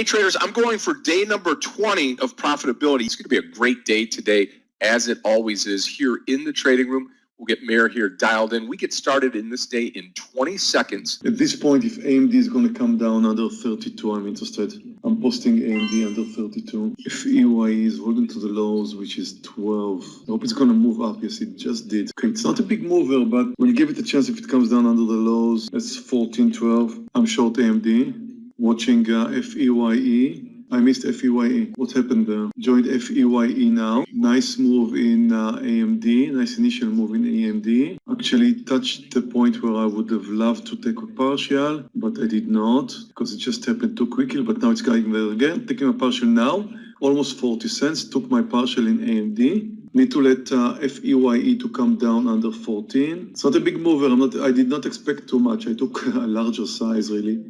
Hey traders, I'm going for day number 20 of profitability. It's going to be a great day today, as it always is here in the trading room. We'll get Mayor here dialed in. We get started in this day in 20 seconds. At this point, if AMD is going to come down under 32, I'm interested. I'm posting AMD under 32. If EYE is holding to the lows, which is 12, I hope it's going to move up. Yes, it just did. Okay, it's not a big mover, but we'll give it a chance if it comes down under the lows. That's 14, 12. I'm short AMD. Watching uh, FEYE. I missed FEYE. What happened there? Joined FEYE now. Nice move in uh, AMD. Nice initial move in AMD. Actually touched the point where I would have loved to take a partial, but I did not because it just happened too quickly. But now it's going there again. Taking a partial now. Almost 40 cents. Took my partial in AMD need to let uh, FEYE to come down under 14. It's not a big mover. I'm not, I did not expect too much. I took a larger size really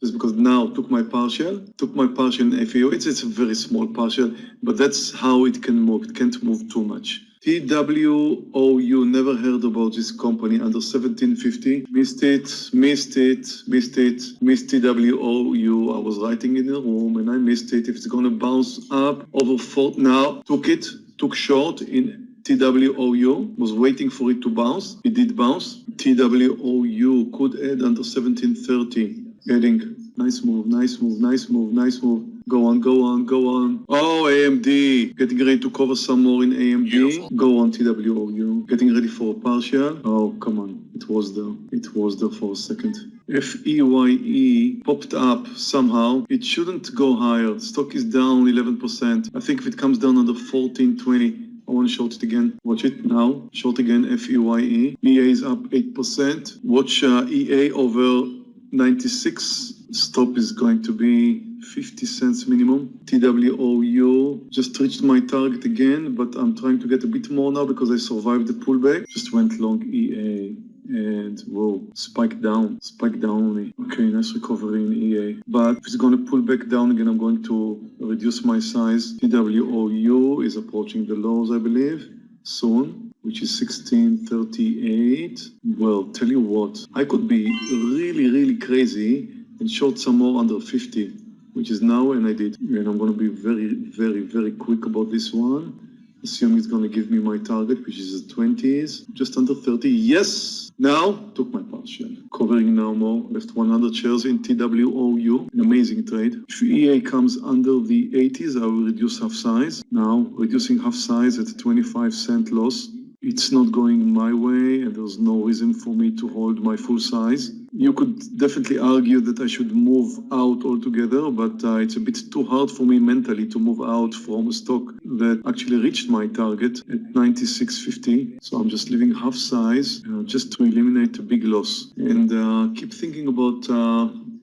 just because now took my partial, took my partial in FEYE. It's, it's a very small partial, but that's how it can move. It can't move too much. TWOU, never heard about this company under 1750. Missed it, missed it, missed it, missed TWOU. I was writing in the room and I missed it. If it's going to bounce up over four, now took it, took short in TWOU, was waiting for it to bounce. It did bounce. TWOU could add under 1730. Getting nice move, nice move, nice move, nice move. Go on, go on, go on. Oh, AMD. Getting ready to cover some more in AMD. Beautiful. Go on, TWOU. Getting ready for a partial. Oh, come on. It was there. It was there for a second. FEYE popped up somehow. It shouldn't go higher. Stock is down 11%. I think if it comes down under 1420, I want to short it again. Watch it now. Short again, FEYE. EA is up 8%. Watch uh, EA over 96 stop is going to be 50 cents minimum. TWOU just reached my target again, but I'm trying to get a bit more now because I survived the pullback. Just went long EA and whoa, spike down, spike down on me. Okay, nice recovery in EA. But if it's going to pull back down again, I'm going to reduce my size. TWOU is approaching the lows, I believe, soon which is 1638. Well, tell you what, I could be really, really crazy and short some more under 50, which is now, and I did. And I'm going to be very, very, very quick about this one. Assuming it's going to give me my target, which is the 20s, just under 30. Yes! Now, took my partial. Covering now more, left 100 shares in TWOU, an amazing trade. If EA comes under the 80s, I will reduce half size. Now, reducing half size at a 25 cent loss it's not going my way and there's no reason for me to hold my full size. You could definitely argue that I should move out altogether, but uh, it's a bit too hard for me mentally to move out from a stock that actually reached my target at 96.50. So I'm just leaving half size uh, just to eliminate a big loss and uh, keep thinking about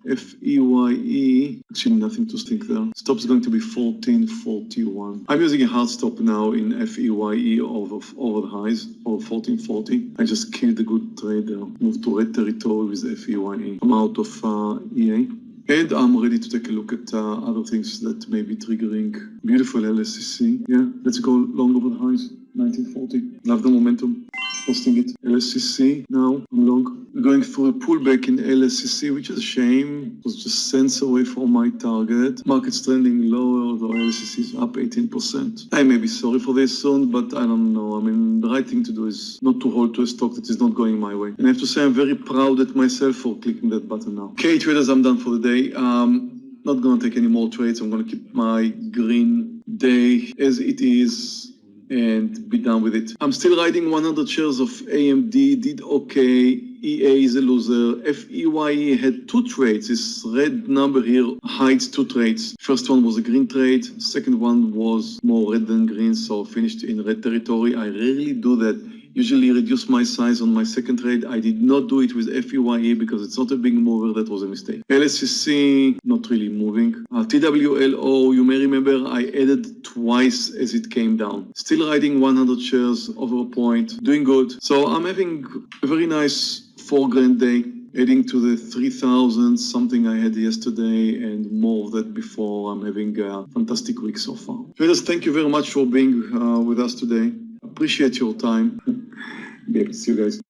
uh, F-E-Y-E, actually nothing to think there. Stop is going to be 1441. I'm using a hard stop now in F-E-Y-E over, over the highs, over 1440. I just killed a good trade there. Moved to red territory with F-E-Y-E. I'm out of uh, EA. And I'm ready to take a look at uh, other things that may be triggering beautiful LSCC. Yeah, let's go long over the highs. 1940. Love the momentum posting it. LSCC now, I'm long. Going through a pullback in LSCC, which is a shame. It was just cents away from my target. Market's trending lower, although LSCC is up 18%. I may be sorry for this soon, but I don't know. I mean, the right thing to do is not to hold to a stock that is not going my way. And I have to say I'm very proud at myself for clicking that button now. Okay, traders, I'm done for the day. Um, not gonna take any more trades. I'm gonna keep my green day as it is and be done with it. I'm still riding 100 shares of AMD, did okay. EA is a loser. FEYE had two trades. This red number here hides two trades. First one was a green trade. Second one was more red than green, so finished in red territory. I rarely do that usually reduce my size on my second trade. I did not do it with FEYE because it's not a big mover. That was a mistake. LSCC, not really moving. Uh, TWOU, you may remember I added twice as it came down. Still riding 100 shares over a point, doing good. So I'm having a very nice four grand day adding to the 3000 something I had yesterday and more of that before. I'm having a fantastic week so far. Traders, thank you very much for being uh, with us today. Appreciate your time. See you guys.